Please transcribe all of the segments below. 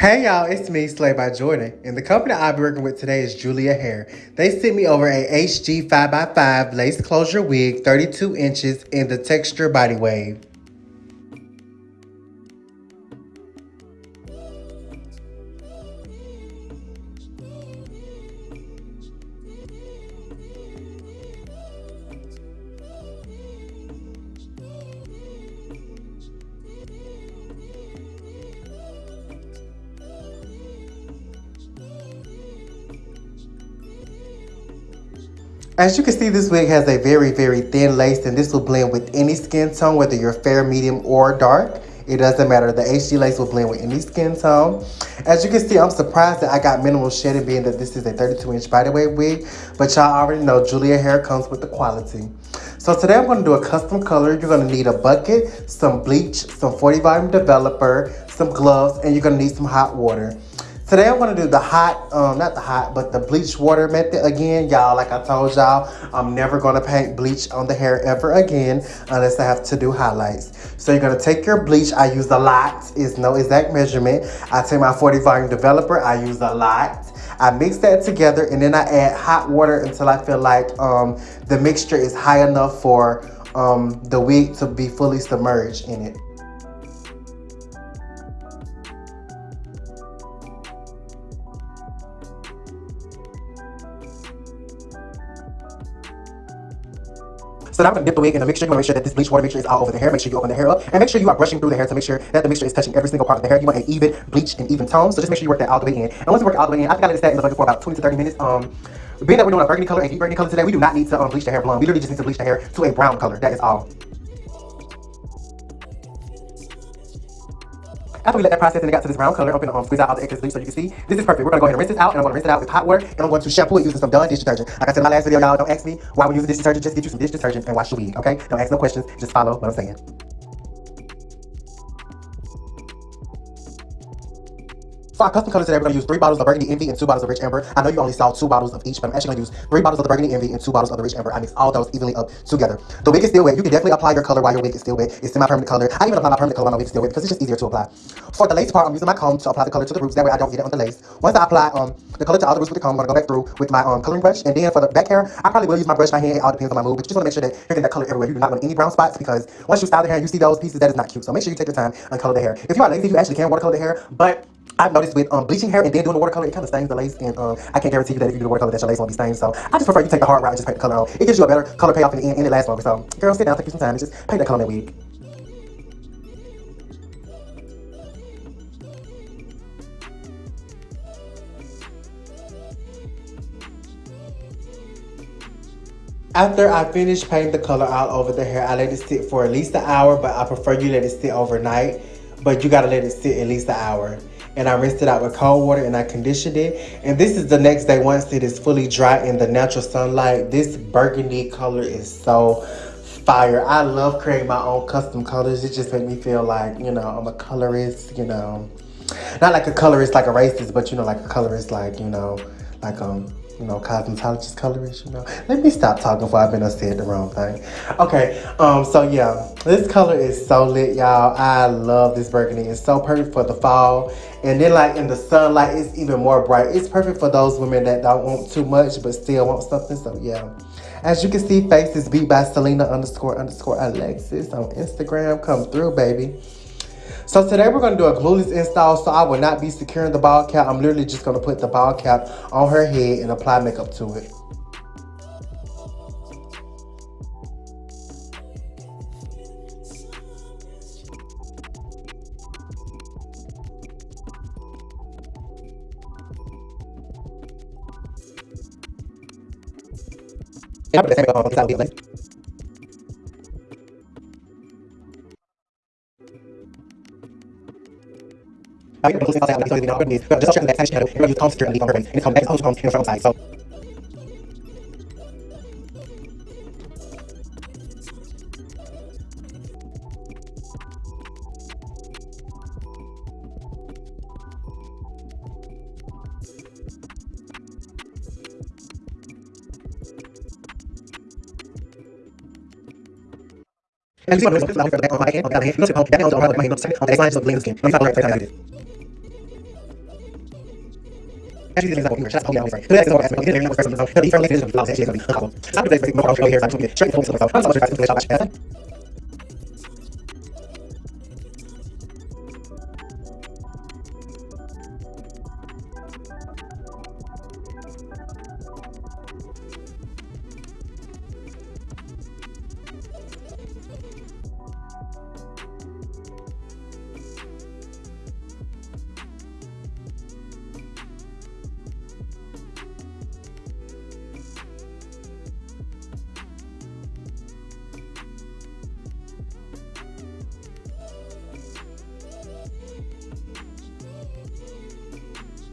Hey y'all, it's me, Slay by Jordan, and the company I'll be working with today is Julia Hair. They sent me over a HD 5x5 lace closure wig, 32 inches, in the texture body wave. As you can see, this wig has a very, very thin lace, and this will blend with any skin tone, whether you're fair, medium, or dark. It doesn't matter. The HD lace will blend with any skin tone. As you can see, I'm surprised that I got minimal shedding being that this is a 32 inch body wave wig. But y'all already know Julia hair comes with the quality. So today I'm going to do a custom color. You're going to need a bucket, some bleach, some 40 volume developer, some gloves, and you're going to need some hot water. Today I'm gonna do the hot, um, not the hot, but the bleach water method again. Y'all, like I told y'all, I'm never gonna paint bleach on the hair ever again unless I have to do highlights. So you're gonna take your bleach, I use a lot, it's no exact measurement. I take my 40 volume developer, I use a lot. I mix that together and then I add hot water until I feel like um, the mixture is high enough for um, the wig to be fully submerged in it. So now I'm gonna dip the wig in the mixture. You wanna make sure that this bleach water mixture is all over the hair. Make sure you open the hair up and make sure you are brushing through the hair to make sure that the mixture is touching every single part of the hair. You want an even bleach and even tone. So just make sure you work that all the way in. And once you work it all the way in, I think I let it set in the bucket for about 20 to 30 minutes. Um, being that we're doing a burgundy color and deep burgundy color today, we do not need to um, bleach the hair blonde. We literally just need to bleach the hair to a brown color. That is all. After we let that process and it got to this brown color, I'm gonna um, squeeze out all the excess bleach so you can see. This is perfect. We're gonna go ahead and rinse this out, and I'm gonna rinse it out with hot water, and I'm going to shampoo it using some Dawn dish detergent. Like I said in my last video, y'all, don't ask me why we're using dish detergent. Just get you some dish detergent and wash your wig, okay? Don't ask no questions. Just follow what I'm saying. For our custom colors today, we're going to use three bottles of Burgundy Envy and two bottles of Rich Amber. I know you only saw two bottles of each, but I'm actually going to use three bottles of the Burgundy Envy and two bottles of the Rich Amber. I mix all those evenly up together. The wig is still wet. You can definitely apply your color while your wig is still wet. It's semi-permanent color. I even apply my permanent color while my wig is still wet because it's just easier to apply. For the lace part, I'm using my comb to apply the color to the roots. That way I don't get it on the lace. Once I apply um, the color to all the roots with the comb, I'm going to go back through with my um, coloring brush. And then for the back hair, I probably will use my brush, my hand. It all depends on my mood. But you just want to make sure that you're getting that color everywhere. You do not want any brown spots because once you style the hair and you see those pieces, that is not cute. So make sure you take your time and color the hair. If you are lazy, you actually can watercolor the hair. But I've noticed with um, bleaching hair and then doing the watercolor, it kind of stains the lace, and um, I can't guarantee you that if you do the watercolor that your lace won't be stained. So I just prefer you take the hard route and just paint the color on. It gives you a better color payoff in the end, and it lasts longer. So girl, sit down, take you some time, and just paint that color on that wig. After I finish painting the color all over the hair, I let it sit for at least an hour, but I prefer you let it sit overnight but you gotta let it sit at least an hour. And I rinsed it out with cold water and I conditioned it. And this is the next day once it is fully dry in the natural sunlight. This burgundy color is so fire. I love creating my own custom colors. It just makes me feel like, you know, I'm a colorist, you know. Not like a colorist like a racist, but you know, like a colorist like, you know, like um you know, cosmetologist colorist, you know. Let me stop talking before I've been said the wrong thing. Okay, um, so yeah, this color is so lit, y'all. I love this burgundy. It's so perfect for the fall. And then like in the sunlight, it's even more bright. It's perfect for those women that don't want too much but still want something, so yeah. As you can see, Faces Beat by Selena underscore underscore Alexis on Instagram. Come through, baby. So today we're going to do a glueless install. So I will not be securing the ball cap. I'm literally just going to put the ball cap on her head and apply makeup to it. I mean, closing outside, like, it's not really, but just check the back shadow, you're going to use secure and leave on face. And it's back, it's also in the front side, so. And you see what I'm doing, I'm going to the back on my hand, on the other hand, you know, that on the other hand, on the second, on the next line, just blend the skin. Let me follow right, right, right, right, Actually, this is This is what I'm asking. This is what This I'm asking. This I'm is I'm asking. This I'm I'm I'm I'm I'm change.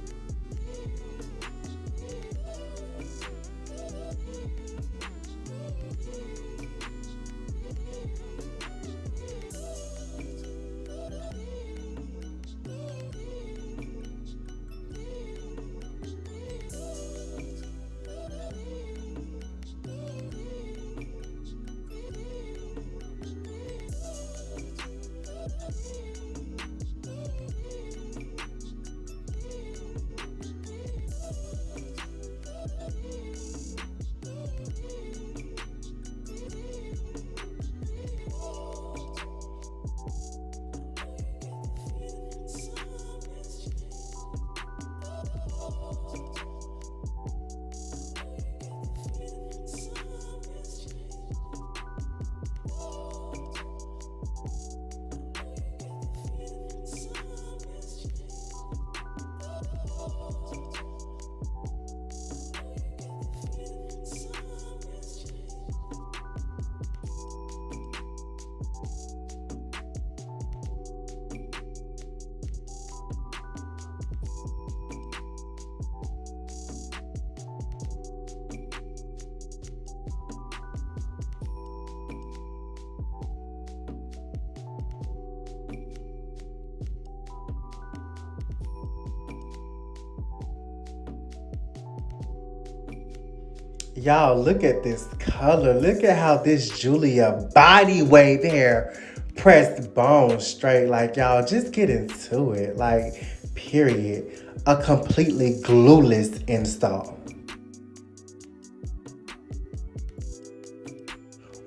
Y'all, look at this color. Look at how this Julia body wave hair pressed bone straight. Like, y'all, just get into it. Like, period. A completely glueless install.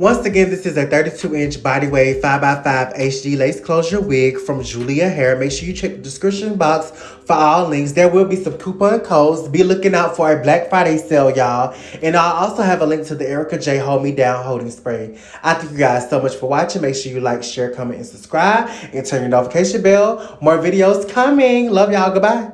Once again, this is a 32-inch body wave 5x5 HD lace closure wig from Julia Hair. Make sure you check the description box for all links. There will be some coupon codes. Be looking out for a Black Friday sale, y'all. And I also have a link to the Erica J Hold Me Down Holding Spray. I thank you guys so much for watching. Make sure you like, share, comment, and subscribe. And turn your notification bell. More videos coming. Love y'all. Goodbye.